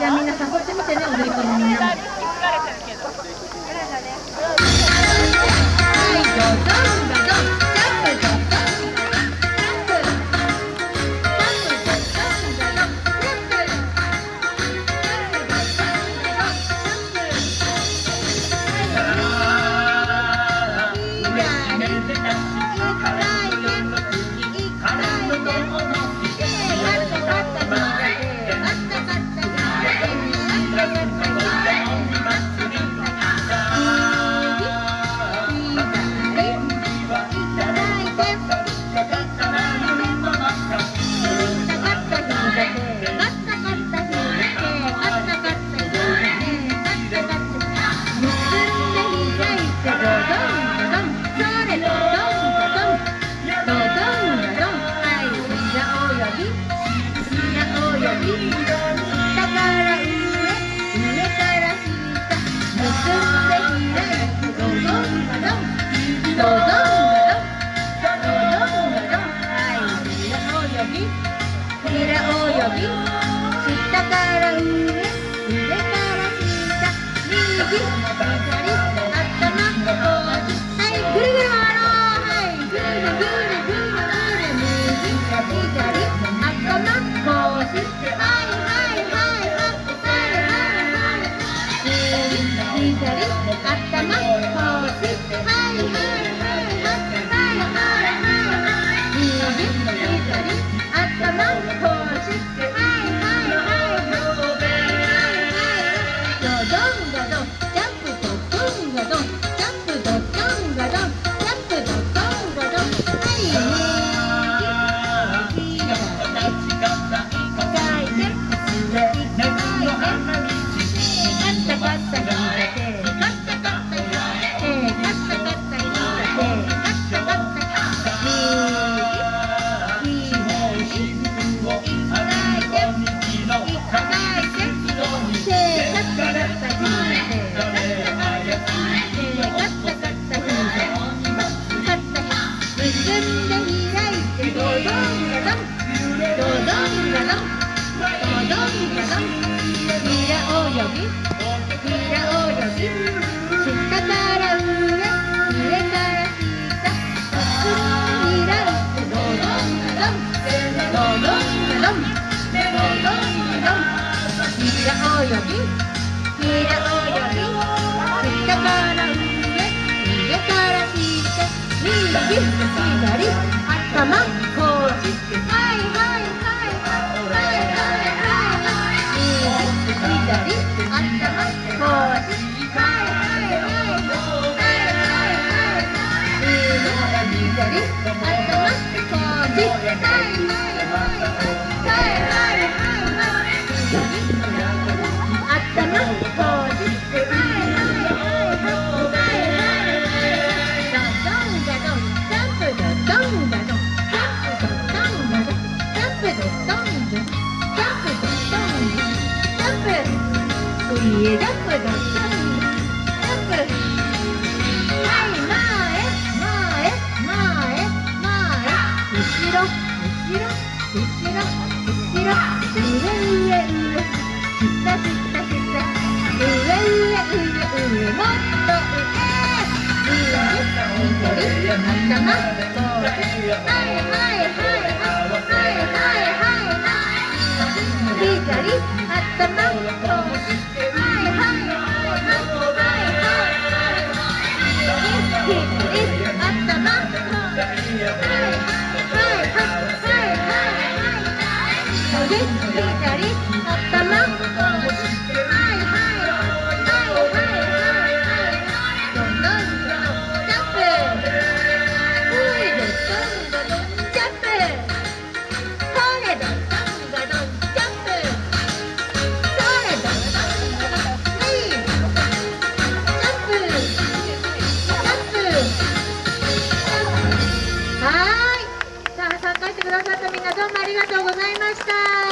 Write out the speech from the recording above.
下面呢？びらおよび下から上上から下右找到了，進んで開いてドドンガドンドドンガドンドドンガドン裏を呼び裏を呼び下から上上から下進んで開いてドドンガドンドドンガドンドドンガドン裏を呼び右左頭こうしてはい ये dump dump dump हाय माए माए माए माए 後ろ後ろ後ろ後ろ上上上下下下上上上上もっと上上上頭前前前前前前左頭 David, Gary, どうもありがとうございました。